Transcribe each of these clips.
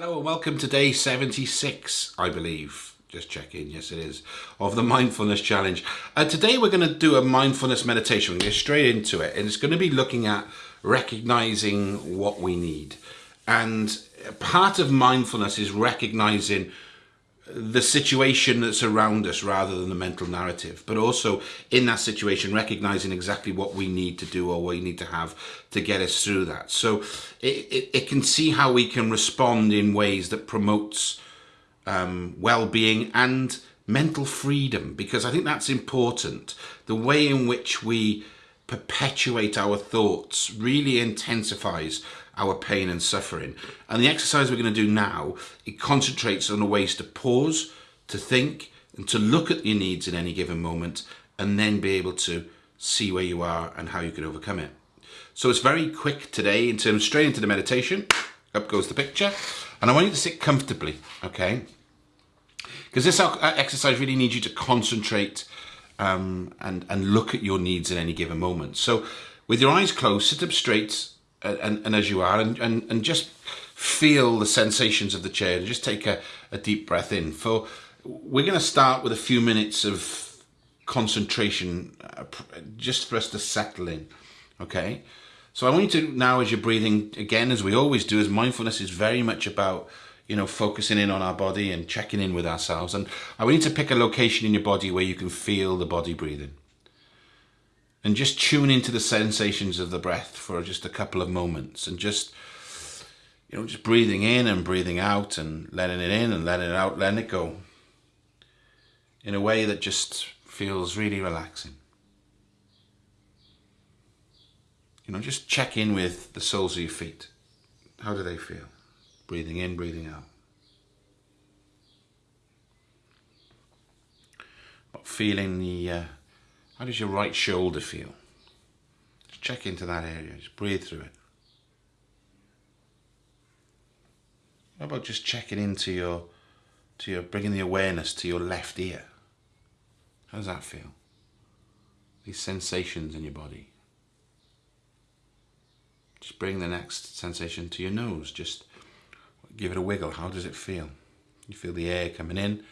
Hello and welcome to day 76, I believe. Just checking, yes it is, of the Mindfulness Challenge. Uh, today we're going to do a mindfulness meditation. We're going to get straight into it and it's going to be looking at recognizing what we need. And part of mindfulness is recognizing the situation that's around us rather than the mental narrative, but also in that situation, recognizing exactly what we need to do or what we need to have to get us through that. So it, it, it can see how we can respond in ways that promotes um, well-being and mental freedom, because I think that's important. The way in which we perpetuate our thoughts really intensifies our pain and suffering. And the exercise we're going to do now, it concentrates on the ways to pause, to think, and to look at your needs in any given moment, and then be able to see where you are and how you can overcome it. So it's very quick today in terms straight into the meditation. Up goes the picture. And I want you to sit comfortably, okay? Because this exercise really needs you to concentrate um, and, and look at your needs in any given moment. So with your eyes closed, sit up straight and, and as you are and, and, and just feel the sensations of the chair and just take a, a deep breath in. For We're going to start with a few minutes of concentration uh, just for us to settle in, okay? So I want you to now as you're breathing, again, as we always do, as mindfulness is very much about you know, focusing in on our body and checking in with ourselves. And I want you to pick a location in your body where you can feel the body breathing and just tune into the sensations of the breath for just a couple of moments and just you know just breathing in and breathing out and letting it in and letting it out letting it go in a way that just feels really relaxing. You know just check in with the soles of your feet. How do they feel? Breathing in breathing out. But feeling the uh, how does your right shoulder feel? Just check into that area, just breathe through it. How about just checking into your, to your, bringing the awareness to your left ear? How does that feel? These sensations in your body. Just bring the next sensation to your nose. Just give it a wiggle. How does it feel? You feel the air coming in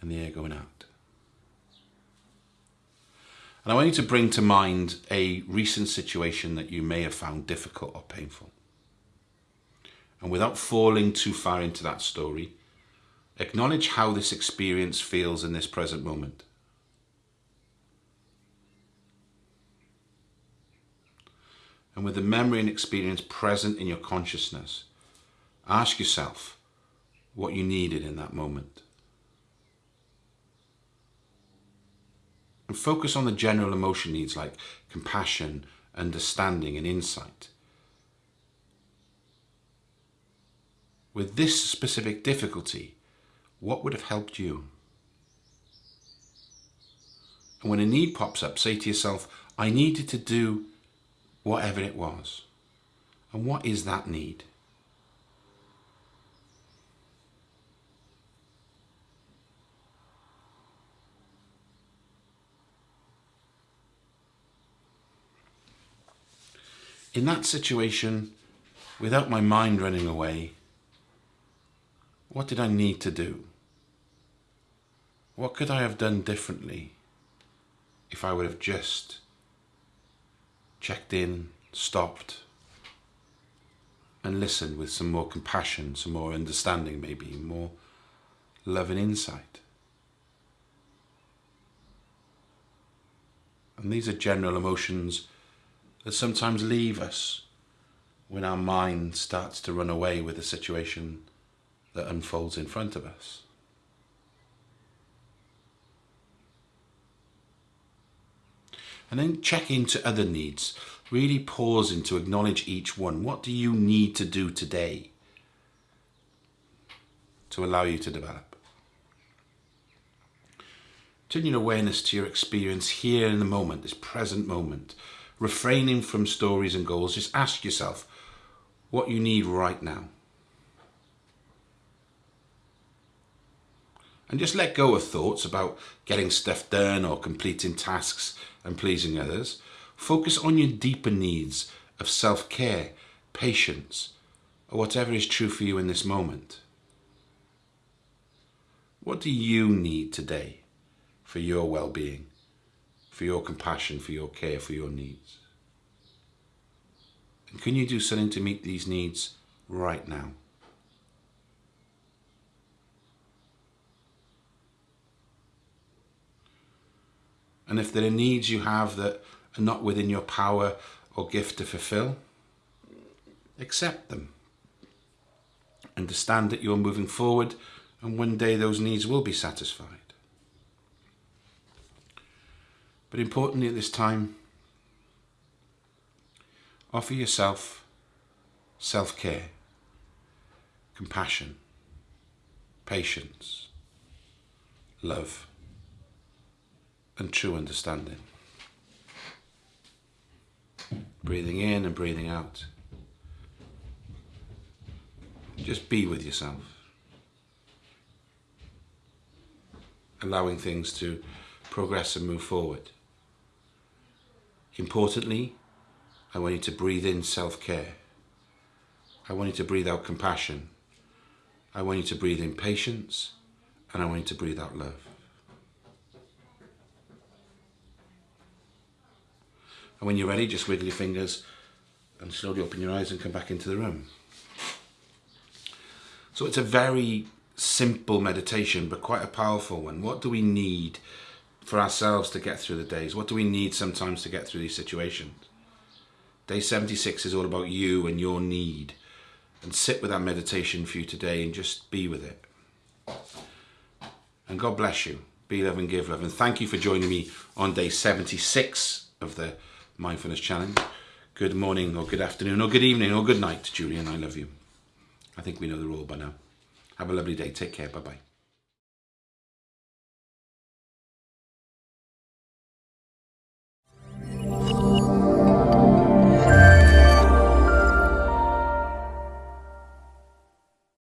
and the air going out. And I want you to bring to mind a recent situation that you may have found difficult or painful. And without falling too far into that story, acknowledge how this experience feels in this present moment. And with the memory and experience present in your consciousness, ask yourself what you needed in that moment. And focus on the general emotion needs like compassion, understanding and insight. With this specific difficulty, what would have helped you? And when a need pops up, say to yourself, I needed to do whatever it was. And what is that need? In that situation, without my mind running away, what did I need to do? What could I have done differently if I would have just checked in, stopped, and listened with some more compassion, some more understanding maybe, more love and insight? And these are general emotions that sometimes leave us when our mind starts to run away with a situation that unfolds in front of us. And then check into other needs. Really pause in to acknowledge each one. What do you need to do today to allow you to develop? Turn your awareness to your experience here in the moment, this present moment refraining from stories and goals, just ask yourself what you need right now. And just let go of thoughts about getting stuff done or completing tasks and pleasing others. Focus on your deeper needs of self-care, patience, or whatever is true for you in this moment. What do you need today for your well being, for your compassion, for your care, for your needs? And can you do something to meet these needs right now? And if there are needs you have that are not within your power or gift to fulfill, accept them. Understand that you're moving forward and one day those needs will be satisfied. But importantly at this time, offer yourself self-care, compassion, patience, love and true understanding. Breathing in and breathing out. Just be with yourself. Allowing things to progress and move forward. Importantly, I want you to breathe in self-care. I want you to breathe out compassion. I want you to breathe in patience and I want you to breathe out love. And when you're ready, just wiggle your fingers and slowly open your eyes and come back into the room. So it's a very simple meditation, but quite a powerful one. What do we need for ourselves to get through the days? What do we need sometimes to get through these situations? Day 76 is all about you and your need. And sit with that meditation for you today and just be with it. And God bless you. Be love and give love. And thank you for joining me on day 76 of the Mindfulness Challenge. Good morning or good afternoon or good evening or good night, Julian. I love you. I think we know the rule by now. Have a lovely day. Take care. Bye-bye.